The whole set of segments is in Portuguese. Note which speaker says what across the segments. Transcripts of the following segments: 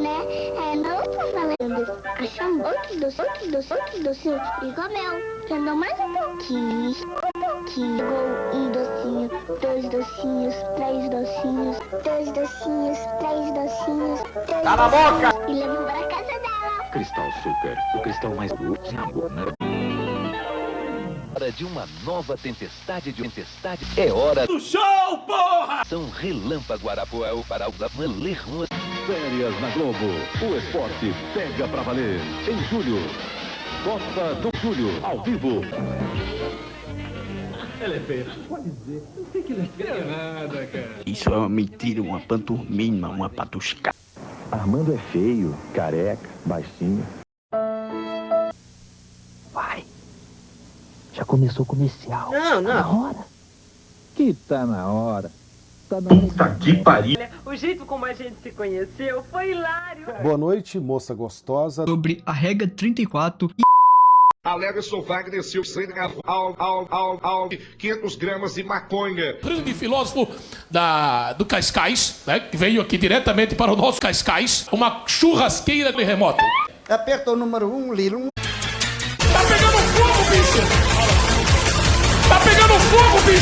Speaker 1: né? É, não tô falando. Achamos outros docinhos, outros docinhos, outros docinhos e comeu. Andou mais um pouquinho, um pouquinho. Pegou um docinho, dois docinhos, três docinhos, dois docinhos, três docinhos, três
Speaker 2: Cala a boca!
Speaker 1: E levou pra casa dela.
Speaker 3: Cristal Super, o cristal mais puro na boca.
Speaker 4: Hora de uma nova tempestade de tempestade. É hora
Speaker 2: Do show, porra!
Speaker 4: São Relâmpago Arapuel para o Lermos.
Speaker 5: Férias na Globo. O esporte pega pra valer. Em julho. Copa do Júlio, ao vivo.
Speaker 6: Isso é uma mentira, uma panturmina, uma patusca.
Speaker 7: Armando é feio, careca, baixinho.
Speaker 6: Começou o comercial.
Speaker 8: Não,
Speaker 6: Tá na
Speaker 8: não.
Speaker 6: hora.
Speaker 7: Que tá na hora. Tá na hora.
Speaker 2: Puta que pariu!
Speaker 8: O jeito como a gente se conheceu foi hilário.
Speaker 9: Boa noite, moça gostosa.
Speaker 10: sobre a regra 34
Speaker 2: Alega sou Wagner Silva, ao, ao, ao, ao, 500 gramas de maconha.
Speaker 11: grande filósofo da, do Cascais, né, que veio aqui diretamente para o nosso Cascais, uma churrasqueira de remoto.
Speaker 12: Aperta o número 1, um, Lilo.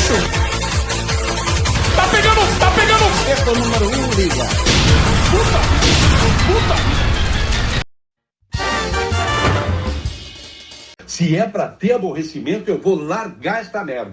Speaker 11: Bicho! Tá pegando, tá pegando...
Speaker 12: Aperta o número 1, um, liga.
Speaker 11: Puta! Puta!
Speaker 5: Se é pra ter aborrecimento, eu vou largar esta merda.